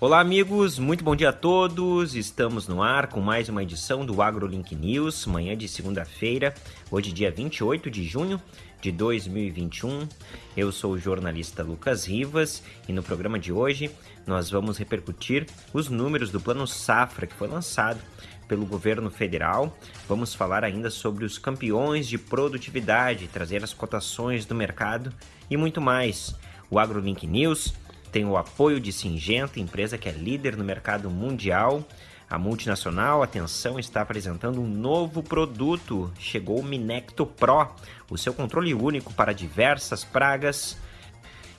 Olá, amigos, muito bom dia a todos. Estamos no ar com mais uma edição do AgroLink News, manhã de segunda-feira, hoje, dia 28 de junho de 2021. Eu sou o jornalista Lucas Rivas e no programa de hoje nós vamos repercutir os números do Plano Safra que foi lançado pelo governo federal. Vamos falar ainda sobre os campeões de produtividade, trazer as cotações do mercado e muito mais. O AgroLink News tem o apoio de Singenta, empresa que é líder no mercado mundial. A multinacional, atenção, está apresentando um novo produto. Chegou o Minecto Pro, o seu controle único para diversas pragas.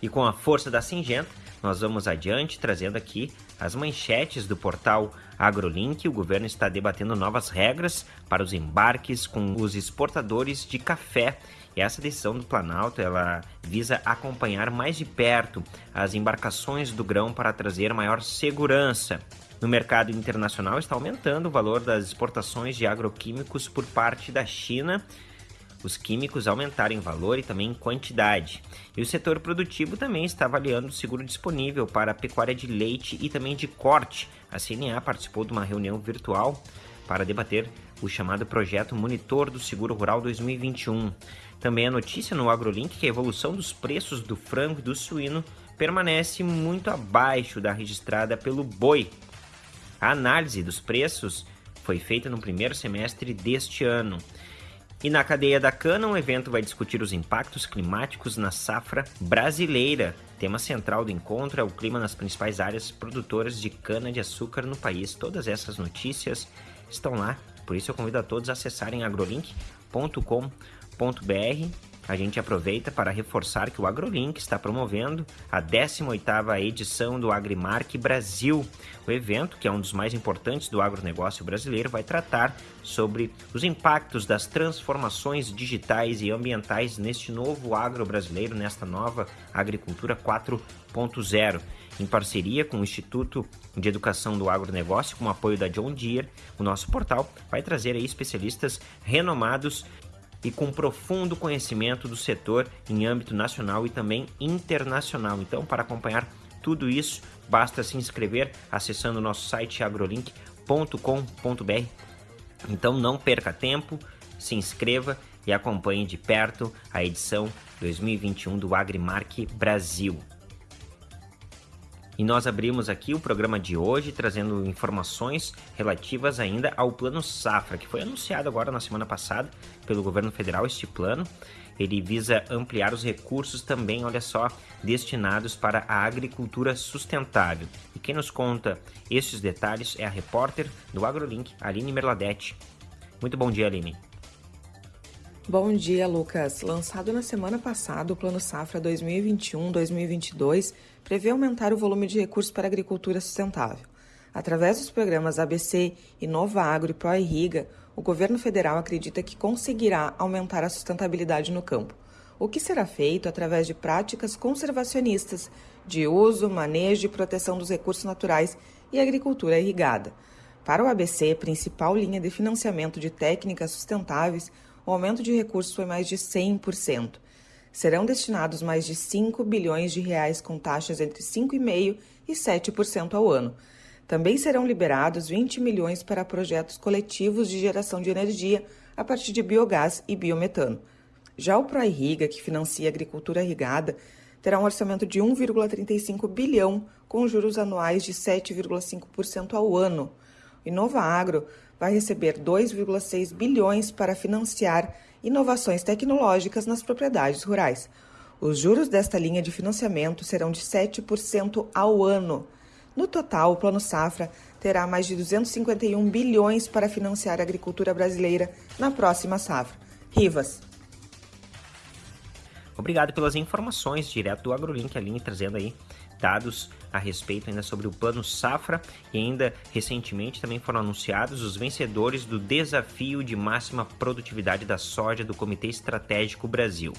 E com a força da Singenta, nós vamos adiante trazendo aqui as manchetes do portal AgroLink. O governo está debatendo novas regras para os embarques com os exportadores de café e essa decisão do Planalto ela visa acompanhar mais de perto as embarcações do grão para trazer maior segurança. No mercado internacional está aumentando o valor das exportações de agroquímicos por parte da China. Os químicos aumentaram em valor e também em quantidade. E o setor produtivo também está avaliando o seguro disponível para a pecuária de leite e também de corte. A CNA participou de uma reunião virtual para debater o chamado Projeto Monitor do Seguro Rural 2021. Também a notícia no AgroLink que a evolução dos preços do frango e do suíno permanece muito abaixo da registrada pelo boi. A análise dos preços foi feita no primeiro semestre deste ano. E na cadeia da cana, o evento vai discutir os impactos climáticos na safra brasileira. Tema central do encontro é o clima nas principais áreas produtoras de cana-de-açúcar no país. Todas essas notícias estão lá, por isso eu convido a todos a acessarem agrolink.com.br a gente aproveita para reforçar que o AgroLink está promovendo a 18ª edição do Agrimark Brasil. O evento, que é um dos mais importantes do agronegócio brasileiro, vai tratar sobre os impactos das transformações digitais e ambientais neste novo agro brasileiro, nesta nova agricultura 4.0 em parceria com o Instituto de Educação do Agronegócio, com o apoio da John Deere, o nosso portal vai trazer aí especialistas renomados e com profundo conhecimento do setor em âmbito nacional e também internacional. Então, para acompanhar tudo isso, basta se inscrever acessando o nosso site agrolink.com.br. Então, não perca tempo, se inscreva e acompanhe de perto a edição 2021 do Agrimark Brasil. E nós abrimos aqui o programa de hoje trazendo informações relativas ainda ao Plano Safra, que foi anunciado agora na semana passada pelo governo federal. Este plano ele visa ampliar os recursos também, olha só, destinados para a agricultura sustentável. E quem nos conta esses detalhes é a repórter do AgroLink, Aline Merladete. Muito bom dia, Aline. Bom dia, Lucas. Lançado na semana passada, o Plano Safra 2021-2022 prevê aumentar o volume de recursos para a agricultura sustentável. Através dos programas ABC, Inova Agro e Pro Irriga, o governo federal acredita que conseguirá aumentar a sustentabilidade no campo, o que será feito através de práticas conservacionistas de uso, manejo e proteção dos recursos naturais e agricultura irrigada. Para o ABC, principal linha de financiamento de técnicas sustentáveis, o aumento de recursos foi mais de 100%. Serão destinados mais de 5 bilhões de reais com taxas entre 5,5% e 7% ao ano. Também serão liberados 20 milhões para projetos coletivos de geração de energia a partir de biogás e biometano. Já o ProIrriga, que financia a agricultura irrigada, terá um orçamento de 1,35 bilhão, com juros anuais de 7,5% ao ano. Inova Agro vai receber 2,6 bilhões para financiar inovações tecnológicas nas propriedades rurais. Os juros desta linha de financiamento serão de 7% ao ano. No total, o Plano Safra terá mais de 251 bilhões para financiar a agricultura brasileira na próxima safra. Rivas. Obrigado pelas informações direto do AgroLink, Aline, trazendo aí a respeito ainda sobre o Plano Safra e ainda recentemente também foram anunciados os vencedores do Desafio de Máxima Produtividade da Soja do Comitê Estratégico Brasil.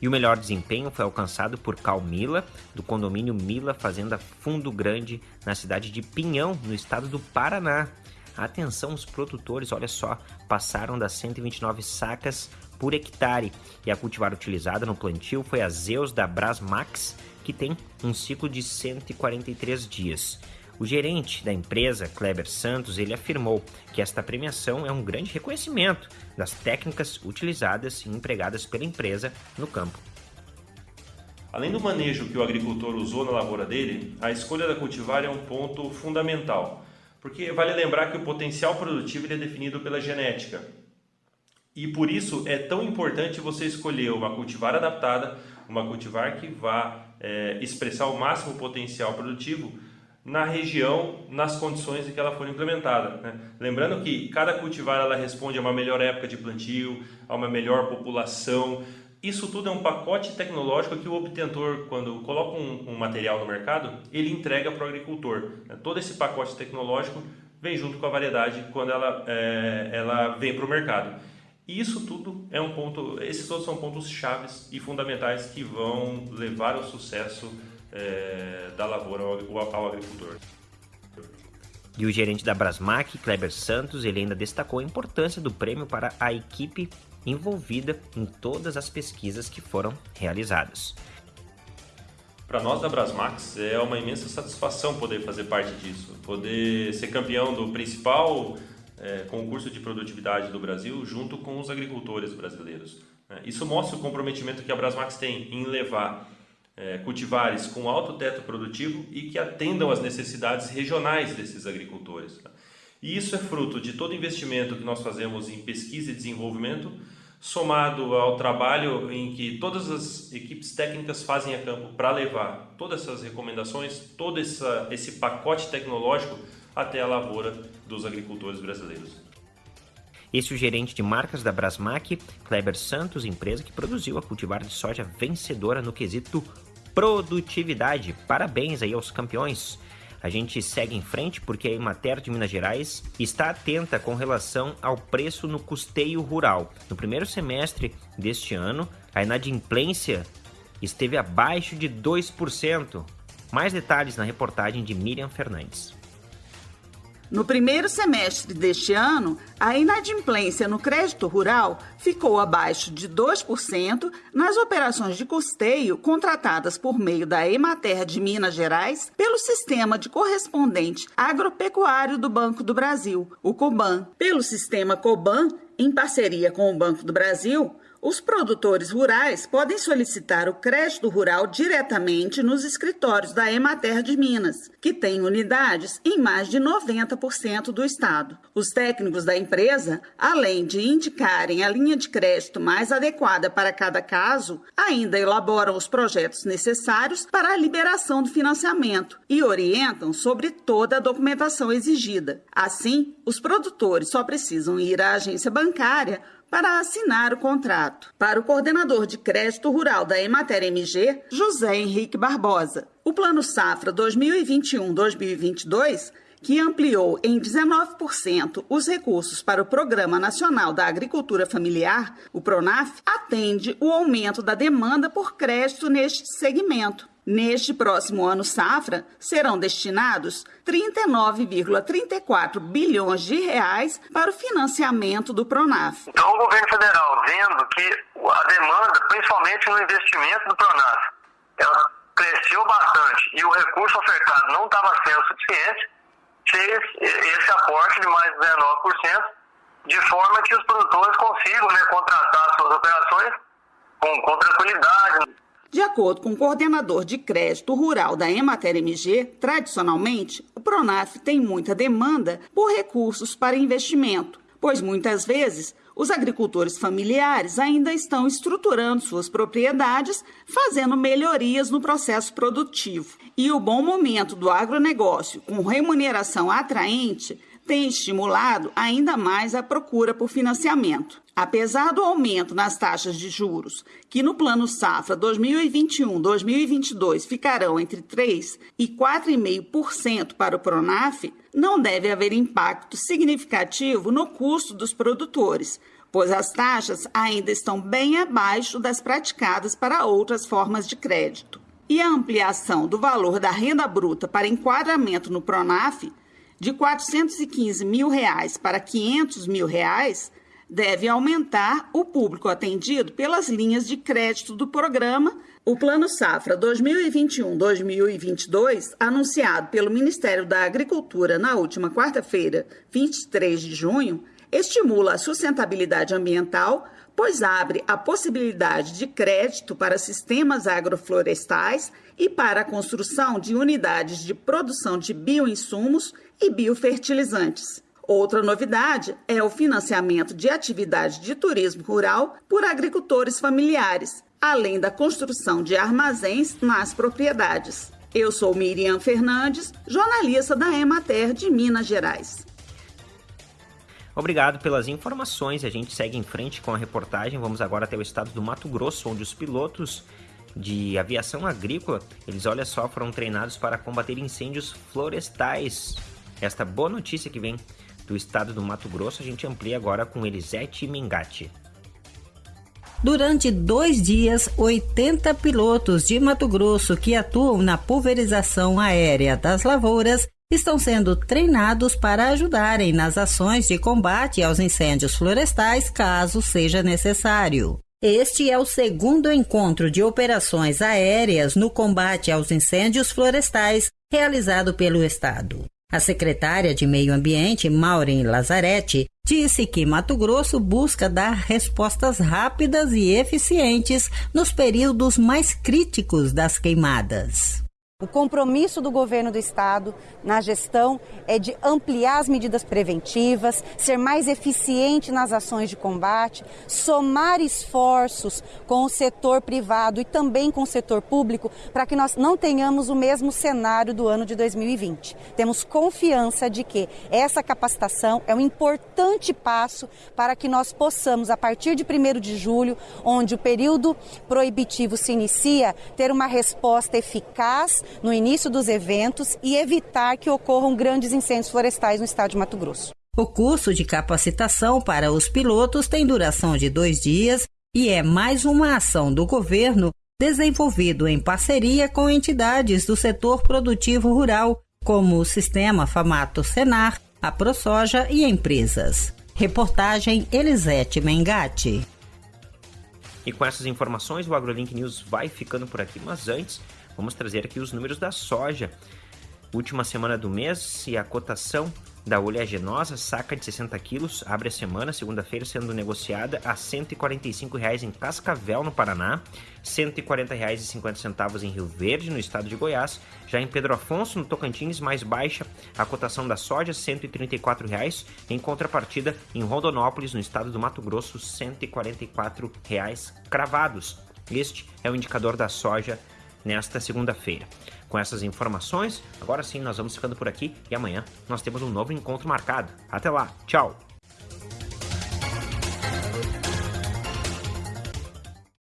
E o melhor desempenho foi alcançado por Cal Mila, do condomínio Mila Fazenda Fundo Grande, na cidade de Pinhão, no estado do Paraná. Atenção, os produtores, olha só, passaram das 129 sacas por hectare e a cultivar utilizada no plantio foi a Zeus da Brasmax, que tem um ciclo de 143 dias. O gerente da empresa, Kleber Santos, ele afirmou que esta premiação é um grande reconhecimento das técnicas utilizadas e empregadas pela empresa no campo. Além do manejo que o agricultor usou na lavoura dele, a escolha da cultivar é um ponto fundamental, porque vale lembrar que o potencial produtivo é definido pela genética. E por isso é tão importante você escolher uma cultivar adaptada, uma cultivar que vá é, expressar o máximo potencial produtivo na região, nas condições em que ela for implementada. Né? Lembrando que cada cultivar ela responde a uma melhor época de plantio, a uma melhor população. Isso tudo é um pacote tecnológico que o obtentor, quando coloca um, um material no mercado, ele entrega para o agricultor. Né? Todo esse pacote tecnológico vem junto com a variedade quando ela, é, ela vem para o mercado. E isso tudo é um ponto, esses todos são pontos chaves e fundamentais que vão levar ao sucesso é, da lavoura ao, ao agricultor. E o gerente da Brasmac, Kleber Santos, ele ainda destacou a importância do prêmio para a equipe envolvida em todas as pesquisas que foram realizadas. Para nós da Brasmax é uma imensa satisfação poder fazer parte disso, poder ser campeão do principal é, concurso de produtividade do Brasil junto com os agricultores brasileiros. Né? Isso mostra o comprometimento que a Brasmax tem em levar é, cultivares com alto teto produtivo e que atendam às necessidades regionais desses agricultores. Tá? E isso é fruto de todo investimento que nós fazemos em pesquisa e desenvolvimento, somado ao trabalho em que todas as equipes técnicas fazem a campo para levar todas essas recomendações, todo essa, esse pacote tecnológico até a lavoura dos agricultores brasileiros. Esse é o gerente de marcas da Brasmac, Kleber Santos, empresa que produziu a cultivar de soja vencedora no quesito produtividade. Parabéns aí aos campeões. A gente segue em frente porque a Emater de Minas Gerais está atenta com relação ao preço no custeio rural. No primeiro semestre deste ano, a inadimplência esteve abaixo de 2%. Mais detalhes na reportagem de Miriam Fernandes. No primeiro semestre deste ano, a inadimplência no crédito rural ficou abaixo de 2% nas operações de custeio contratadas por meio da Emater de Minas Gerais pelo Sistema de Correspondente Agropecuário do Banco do Brasil, o COBAN. Pelo sistema COBAN, em parceria com o Banco do Brasil, os produtores rurais podem solicitar o crédito rural diretamente nos escritórios da Emater de Minas, que tem unidades em mais de 90% do estado. Os técnicos da empresa, além de indicarem a linha de crédito mais adequada para cada caso, ainda elaboram os projetos necessários para a liberação do financiamento e orientam sobre toda a documentação exigida. Assim, os produtores só precisam ir à agência bancária para assinar o contrato. Para o coordenador de crédito rural da Emater MG, José Henrique Barbosa, o Plano Safra 2021-2022 que ampliou em 19% os recursos para o Programa Nacional da Agricultura Familiar, o PRONAF, atende o aumento da demanda por crédito neste segmento. Neste próximo ano safra, serão destinados 39,34 bilhões de reais para o financiamento do Pronaf. Então, o governo federal, vendo que a demanda, principalmente no investimento do Pronaf, ela cresceu bastante e o recurso ofertado não estava sendo suficiente, fez esse aporte de mais 19%, de forma que os produtores consigam né, contratar suas operações com, com tranquilidade. De acordo com o coordenador de crédito rural da Emater MG, tradicionalmente, o Pronaf tem muita demanda por recursos para investimento, pois muitas vezes os agricultores familiares ainda estão estruturando suas propriedades, fazendo melhorias no processo produtivo. E o bom momento do agronegócio, com remuneração atraente, tem estimulado ainda mais a procura por financiamento. Apesar do aumento nas taxas de juros, que no Plano Safra 2021-2022 ficarão entre 3% e 4,5% para o Pronaf, não deve haver impacto significativo no custo dos produtores, pois as taxas ainda estão bem abaixo das praticadas para outras formas de crédito. E a ampliação do valor da renda bruta para enquadramento no Pronaf de 415 mil reais para 500 mil reais deve aumentar o público atendido pelas linhas de crédito do programa. O Plano Safra 2021-2022, anunciado pelo Ministério da Agricultura na última quarta-feira, 23 de junho, estimula a sustentabilidade ambiental, pois abre a possibilidade de crédito para sistemas agroflorestais e para a construção de unidades de produção de bioinsumos e biofertilizantes. Outra novidade é o financiamento de atividade de turismo rural por agricultores familiares, além da construção de armazéns nas propriedades. Eu sou Miriam Fernandes, jornalista da Emater de Minas Gerais. Obrigado pelas informações. A gente segue em frente com a reportagem. Vamos agora até o estado do Mato Grosso, onde os pilotos de aviação agrícola, eles olha só, foram treinados para combater incêndios florestais. Esta boa notícia que vem do estado do Mato Grosso, a gente amplia agora com Elisete Mengatti. Durante dois dias, 80 pilotos de Mato Grosso que atuam na pulverização aérea das lavouras estão sendo treinados para ajudarem nas ações de combate aos incêndios florestais, caso seja necessário. Este é o segundo encontro de operações aéreas no combate aos incêndios florestais realizado pelo Estado. A secretária de Meio Ambiente, Maureen Lazzaretti, disse que Mato Grosso busca dar respostas rápidas e eficientes nos períodos mais críticos das queimadas. O compromisso do governo do estado na gestão é de ampliar as medidas preventivas, ser mais eficiente nas ações de combate, somar esforços com o setor privado e também com o setor público para que nós não tenhamos o mesmo cenário do ano de 2020. Temos confiança de que essa capacitação é um importante passo para que nós possamos, a partir de 1 de julho, onde o período proibitivo se inicia, ter uma resposta eficaz no início dos eventos e evitar que ocorram grandes incêndios florestais no estado de Mato Grosso. O curso de capacitação para os pilotos tem duração de dois dias e é mais uma ação do governo desenvolvido em parceria com entidades do setor produtivo rural, como o Sistema Famato Senar, a ProSoja e empresas. Reportagem Elisete Mengatti. E com essas informações, o AgroLink News vai ficando por aqui, mas antes Vamos trazer aqui os números da soja. Última semana do mês e a cotação da oleaginosa, saca de 60 quilos, abre a semana, segunda-feira, sendo negociada a R$ 145,00 em Cascavel, no Paraná, R$ 140,50 em Rio Verde, no estado de Goiás. Já em Pedro Afonso, no Tocantins, mais baixa a cotação da soja, R$ 134,00. Em contrapartida, em Rondonópolis, no estado do Mato Grosso, R$ 144,00 cravados. Este é o indicador da soja nesta segunda-feira. Com essas informações, agora sim nós vamos ficando por aqui e amanhã nós temos um novo encontro marcado. Até lá, tchau!